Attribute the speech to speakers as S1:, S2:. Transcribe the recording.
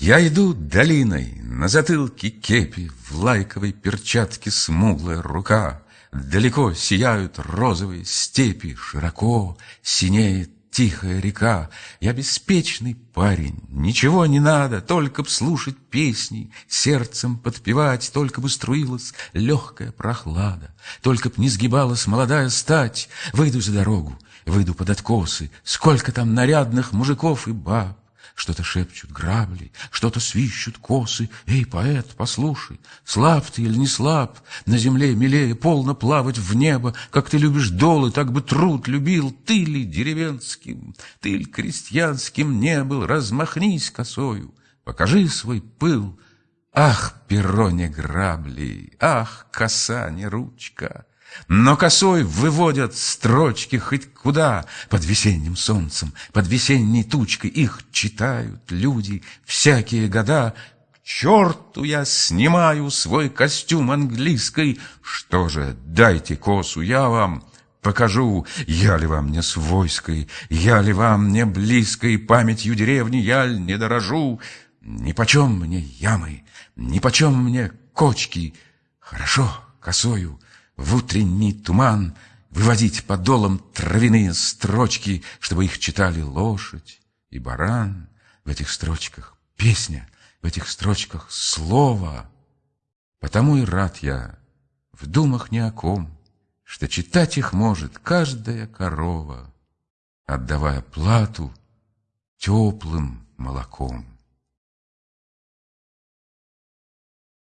S1: Я иду долиной, на затылке кепи, В лайковой перчатке смуглая рука. Далеко сияют розовые степи, Широко синеет тихая река. Я беспечный парень, ничего не надо, Только б слушать песни, сердцем подпевать, Только бы струилась легкая прохлада, Только б не сгибалась молодая стать. Выйду за дорогу, выйду под откосы, Сколько там нарядных мужиков и баб. Что-то шепчут грабли, что-то свищут косы. Эй, поэт, послушай, слаб ты или не слаб? На земле милее полно плавать в небо, Как ты любишь долы, так бы труд любил. Ты ли деревенским, ты ли крестьянским не был? Размахнись косою, покажи свой пыл. Ах, перо не грабли, ах, коса не ручка! Но косой выводят строчки хоть куда. Под весенним солнцем, под весенней тучкой Их читают люди всякие года. К черту я снимаю свой костюм английский Что же, дайте косу, я вам покажу Я ли вам не свойской, я ли вам не близкой Памятью деревни я ли не дорожу? Нипочем мне ямы, нипочем мне кочки. Хорошо, косою в утренний туман Выводить подолом травяные строчки, Чтобы их читали лошадь и баран. В этих строчках песня, в этих строчках слово. Потому и рад я в думах ни о ком, Что читать их может каждая корова, Отдавая плату теплым молоком.